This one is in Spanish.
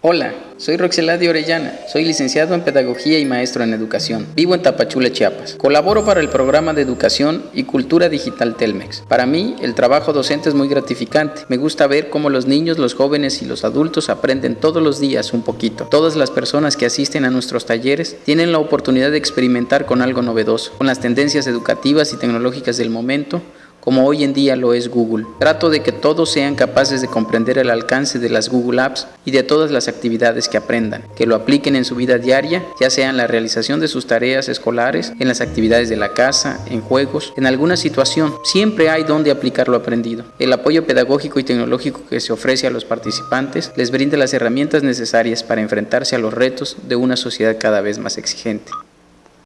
Hola, soy Roxeladio Orellana, soy licenciado en Pedagogía y maestro en Educación. Vivo en Tapachula, Chiapas. Colaboro para el programa de Educación y Cultura Digital Telmex. Para mí, el trabajo docente es muy gratificante. Me gusta ver cómo los niños, los jóvenes y los adultos aprenden todos los días un poquito. Todas las personas que asisten a nuestros talleres tienen la oportunidad de experimentar con algo novedoso, con las tendencias educativas y tecnológicas del momento, como hoy en día lo es Google. Trato de que todos sean capaces de comprender el alcance de las Google Apps y de todas las actividades que aprendan, que lo apliquen en su vida diaria, ya sea en la realización de sus tareas escolares, en las actividades de la casa, en juegos, en alguna situación. Siempre hay donde aplicar lo aprendido. El apoyo pedagógico y tecnológico que se ofrece a los participantes les brinda las herramientas necesarias para enfrentarse a los retos de una sociedad cada vez más exigente.